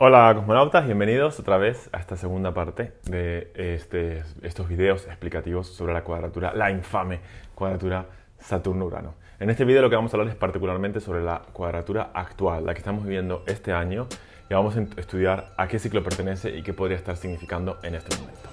Hola cosmonautas, bienvenidos otra vez a esta segunda parte de este, estos videos explicativos sobre la cuadratura, la infame cuadratura Saturno-Urano. En este video lo que vamos a hablar es particularmente sobre la cuadratura actual, la que estamos viviendo este año, y vamos a estudiar a qué ciclo pertenece y qué podría estar significando en este momento.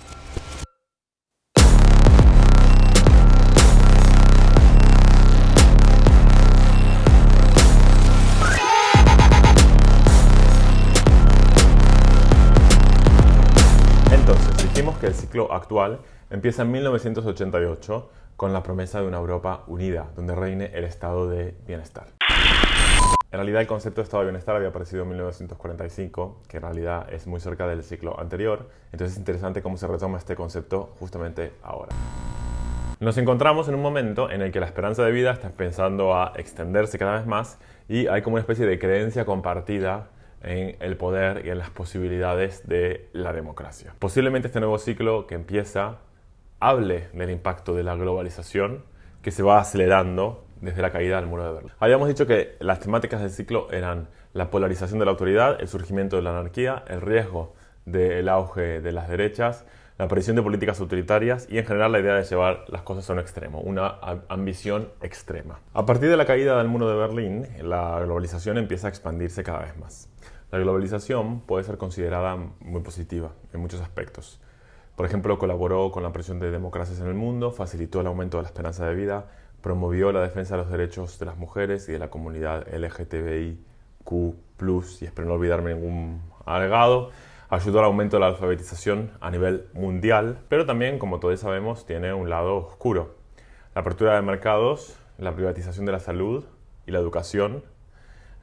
Que el ciclo actual empieza en 1988 con la promesa de una Europa unida, donde reine el estado de bienestar. En realidad el concepto de estado de bienestar había aparecido en 1945, que en realidad es muy cerca del ciclo anterior, entonces es interesante cómo se retoma este concepto justamente ahora. Nos encontramos en un momento en el que la esperanza de vida está empezando a extenderse cada vez más y hay como una especie de creencia compartida en el poder y en las posibilidades de la democracia. Posiblemente este nuevo ciclo que empieza hable del impacto de la globalización que se va acelerando desde la caída del muro de Berlín. Habíamos dicho que las temáticas del ciclo eran la polarización de la autoridad, el surgimiento de la anarquía, el riesgo del auge de las derechas, la aparición de políticas autoritarias y en general la idea de llevar las cosas a un extremo, una ambición extrema. A partir de la caída del muro de Berlín, la globalización empieza a expandirse cada vez más. La globalización puede ser considerada muy positiva en muchos aspectos. Por ejemplo, colaboró con la presión de democracias en el mundo, facilitó el aumento de la esperanza de vida, promovió la defensa de los derechos de las mujeres y de la comunidad LGTBIQ+, y espero no olvidarme ningún agregado, ayudó al aumento de la alfabetización a nivel mundial, pero también, como todos sabemos, tiene un lado oscuro. La apertura de mercados, la privatización de la salud y la educación,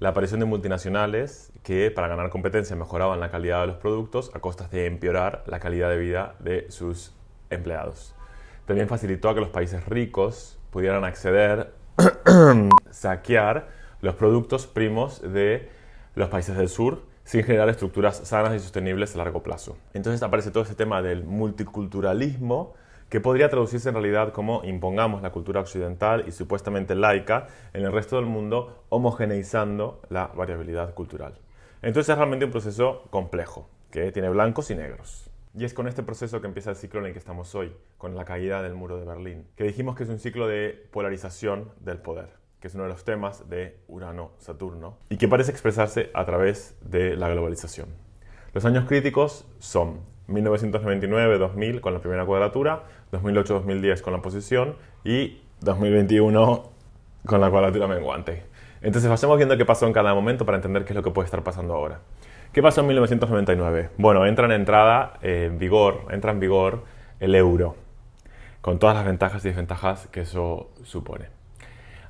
la aparición de multinacionales que para ganar competencia mejoraban la calidad de los productos a costas de empeorar la calidad de vida de sus empleados. También facilitó a que los países ricos pudieran acceder, saquear los productos primos de los países del sur sin generar estructuras sanas y sostenibles a largo plazo. Entonces aparece todo ese tema del multiculturalismo que podría traducirse en realidad como impongamos la cultura occidental y supuestamente laica en el resto del mundo, homogeneizando la variabilidad cultural. Entonces es realmente un proceso complejo, que tiene blancos y negros. Y es con este proceso que empieza el ciclo en el que estamos hoy, con la caída del muro de Berlín, que dijimos que es un ciclo de polarización del poder, que es uno de los temas de Urano-Saturno, y que parece expresarse a través de la globalización. Los años críticos son 1999-2000 con la primera cuadratura, 2008-2010 con la posición y 2021 con la cuadratura menguante. Entonces vayamos viendo qué pasó en cada momento para entender qué es lo que puede estar pasando ahora. ¿Qué pasó en 1999? Bueno, entra en entrada en vigor, entra en vigor el euro, con todas las ventajas y desventajas que eso supone.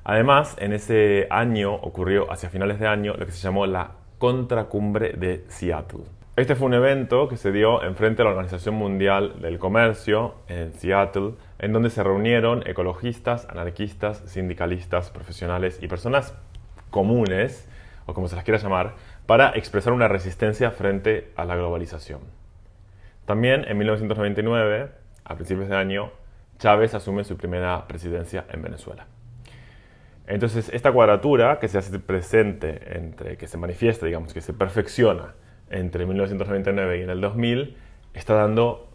Además, en ese año ocurrió, hacia finales de año, lo que se llamó la contracumbre de Seattle. Este fue un evento que se dio en frente a la Organización Mundial del Comercio en Seattle, en donde se reunieron ecologistas, anarquistas, sindicalistas, profesionales y personas comunes, o como se las quiera llamar, para expresar una resistencia frente a la globalización. También en 1999, a principios de año, Chávez asume su primera presidencia en Venezuela. Entonces, esta cuadratura que se hace presente entre, que se manifiesta, digamos, que se perfecciona entre 1999 y en el 2000 está dando,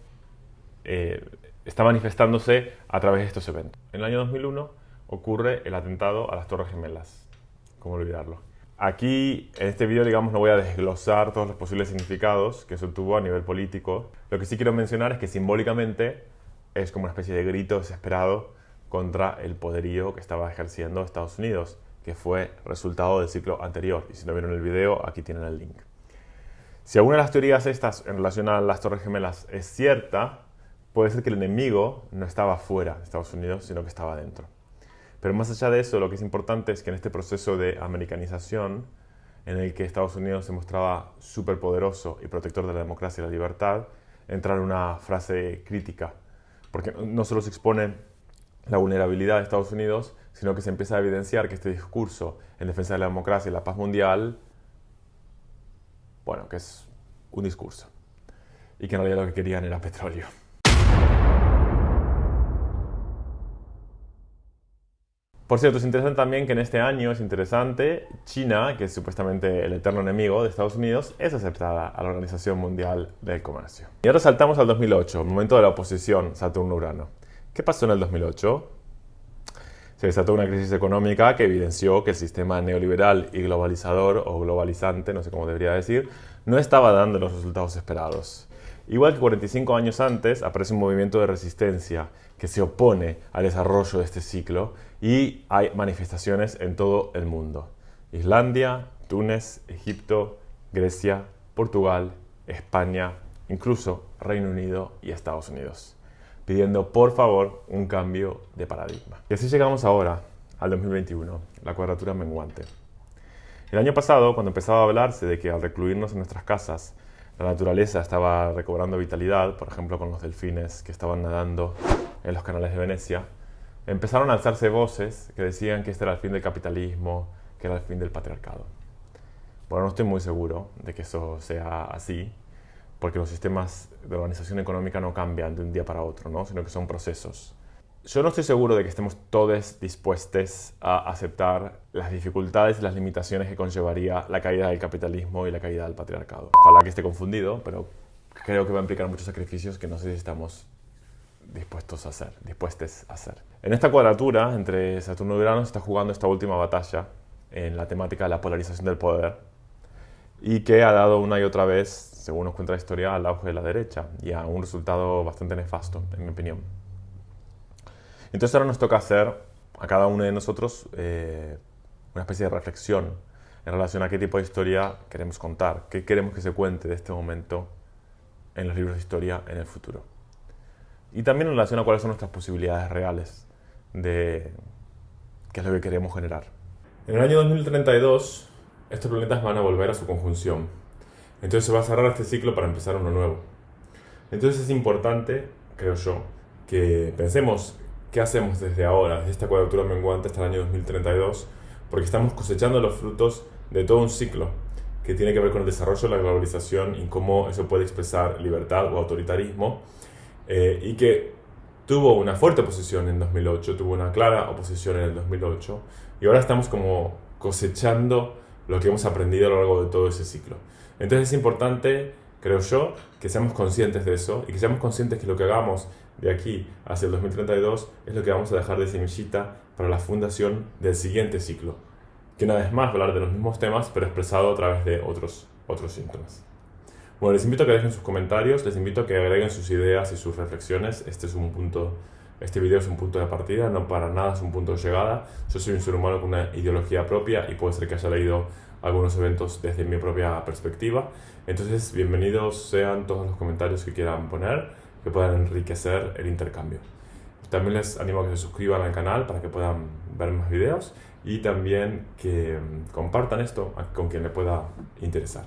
eh, está manifestándose a través de estos eventos. En el año 2001 ocurre el atentado a las Torres Gemelas. ¿Cómo olvidarlo? Aquí, en este video, digamos, no voy a desglosar todos los posibles significados que eso tuvo a nivel político. Lo que sí quiero mencionar es que simbólicamente es como una especie de grito desesperado contra el poderío que estaba ejerciendo Estados Unidos, que fue resultado del ciclo anterior. Y si no vieron el video, aquí tienen el link. Si alguna de las teorías estas en relación a las Torres Gemelas es cierta, puede ser que el enemigo no estaba fuera de Estados Unidos, sino que estaba dentro. Pero más allá de eso, lo que es importante es que en este proceso de americanización, en el que Estados Unidos se mostraba superpoderoso y protector de la democracia y la libertad, entra una frase crítica, porque no solo se expone la vulnerabilidad de Estados Unidos, sino que se empieza a evidenciar que este discurso en defensa de la democracia y la paz mundial bueno, que es un discurso. Y que en realidad lo que querían era petróleo. Por cierto, es interesante también que en este año, es interesante, China, que es supuestamente el eterno enemigo de Estados Unidos, es aceptada a la Organización Mundial del Comercio. Y ahora saltamos al 2008, momento de la oposición Saturno-Urano. ¿Qué pasó en el 2008? Se desató una crisis económica que evidenció que el sistema neoliberal y globalizador o globalizante, no sé cómo debería decir, no estaba dando los resultados esperados. Igual que 45 años antes, aparece un movimiento de resistencia que se opone al desarrollo de este ciclo y hay manifestaciones en todo el mundo. Islandia, Túnez, Egipto, Grecia, Portugal, España, incluso Reino Unido y Estados Unidos, pidiendo por favor un cambio de paradigma. Y así llegamos ahora al 2021, la cuadratura menguante. El año pasado, cuando empezaba a hablarse de que al recluirnos en nuestras casas, la naturaleza estaba recobrando vitalidad, por ejemplo con los delfines que estaban nadando en los canales de Venecia, empezaron a alzarse voces que decían que este era el fin del capitalismo, que era el fin del patriarcado. Bueno, no estoy muy seguro de que eso sea así, porque los sistemas de organización económica no cambian de un día para otro, ¿no? sino que son procesos. Yo no estoy seguro de que estemos todos dispuestos a aceptar las dificultades y las limitaciones que conllevaría la caída del capitalismo y la caída del patriarcado. Ojalá que esté confundido, pero creo que va a implicar muchos sacrificios que no sé si estamos dispuestos a hacer, dispuestos a hacer. En esta cuadratura entre Saturno y Urano se está jugando esta última batalla en la temática de la polarización del poder y que ha dado una y otra vez, según nos cuenta la historia, al auge de la derecha y a un resultado bastante nefasto, en mi opinión. Entonces ahora nos toca hacer a cada uno de nosotros eh, una especie de reflexión en relación a qué tipo de historia queremos contar, qué queremos que se cuente de este momento en los libros de historia en el futuro. Y también en relación a cuáles son nuestras posibilidades reales de qué es lo que queremos generar. En el año 2032, estos planetas van a volver a su conjunción. Entonces se va a cerrar este ciclo para empezar uno nuevo. Entonces es importante, creo yo, que pensemos qué hacemos desde ahora, desde esta cuadratura menguante hasta el año 2032, porque estamos cosechando los frutos de todo un ciclo que tiene que ver con el desarrollo de la globalización y cómo eso puede expresar libertad o autoritarismo, eh, y que tuvo una fuerte oposición en 2008, tuvo una clara oposición en el 2008, y ahora estamos como cosechando lo que hemos aprendido a lo largo de todo ese ciclo. Entonces es importante, creo yo, que seamos conscientes de eso y que seamos conscientes que lo que hagamos de aquí hacia el 2032 es lo que vamos a dejar de semillita para la fundación del siguiente ciclo, que una vez más va hablar de los mismos temas, pero expresado a través de otros, otros síntomas. Bueno, les invito a que dejen sus comentarios, les invito a que agreguen sus ideas y sus reflexiones. Este es un punto, este video es un punto de partida, no para nada es un punto de llegada. Yo soy un ser humano con una ideología propia y puede ser que haya leído algunos eventos desde mi propia perspectiva. Entonces, bienvenidos sean todos los comentarios que quieran poner que puedan enriquecer el intercambio. También les animo a que se suscriban al canal para que puedan ver más videos y también que mm, compartan esto con quien le pueda interesar.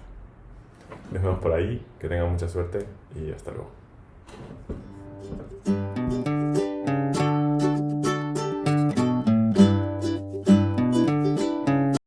Nos vemos por ahí, que tengan mucha suerte y hasta luego.